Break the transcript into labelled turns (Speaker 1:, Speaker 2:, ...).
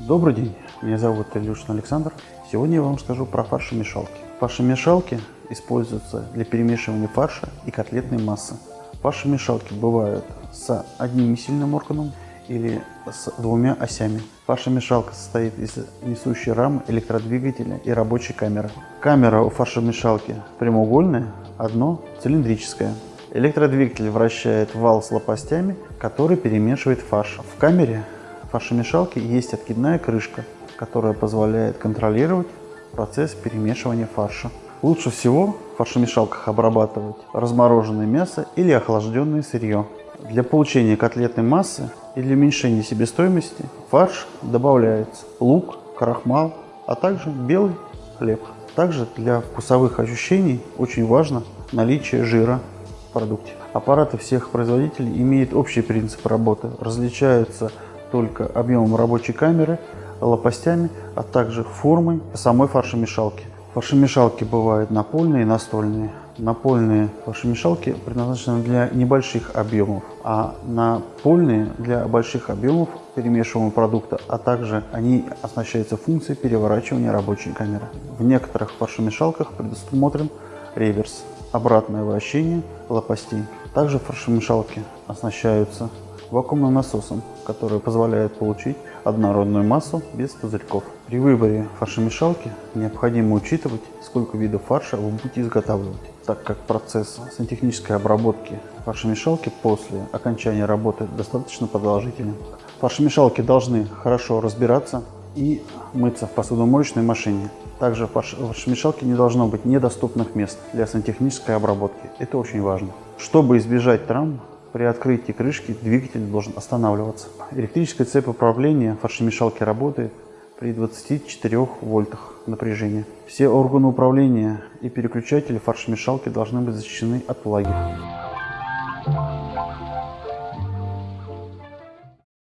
Speaker 1: Добрый день, меня зовут Ильюшин Александр. Сегодня я вам скажу про фаршемешалки. Фаршемешалки используются для перемешивания фарша и котлетной массы. Фаршемешалки бывают с одним сильным органом или с двумя осями. Фаршемешалка состоит из несущей рамы, электродвигателя и рабочей камеры. Камера у фаршемешалки прямоугольная, одно цилиндрическое. Электродвигатель вращает вал с лопастями, который перемешивает фарш. В камере фаршемешалки есть откидная крышка, которая позволяет контролировать процесс перемешивания фарша. Лучше всего в фаршемешалках обрабатывать размороженное мясо или охлажденное сырье. Для получения котлетной массы и для уменьшения себестоимости фарш добавляется лук, крахмал, а также белый хлеб. Также для вкусовых ощущений очень важно наличие жира продукте. Аппараты всех производителей имеют общий принцип работы, различаются только объемом рабочей камеры, лопастями, а также формой самой фаршемешалки. Фаршемешалки бывают напольные и настольные. Напольные фаршемешалки предназначены для небольших объемов, а напольные для больших объемов перемешиваемого продукта, а также они оснащаются функцией переворачивания рабочей камеры. В некоторых фаршемешалках предусмотрен реверс, обратное вращение лопастей. Также фаршемешалки оснащаются вакуумным насосом, который позволяет получить однородную массу без пузырьков. При выборе фаршемешалки необходимо учитывать, сколько видов фарша вы будете изготавливать, так как процесс сантехнической обработки фаршемешалки после окончания работы достаточно продолжителен. Фаршемешалки должны хорошо разбираться и мыться в посудомоечной машине. Также в фаршемешалке не должно быть недоступных мест для сантехнической обработки. Это очень важно. Чтобы избежать травм, при открытии крышки двигатель должен останавливаться. Электрическая цепь управления фаршемешалки работает при 24 вольтах напряжения. Все органы управления и переключатели фаршемешалки должны быть защищены от влаги.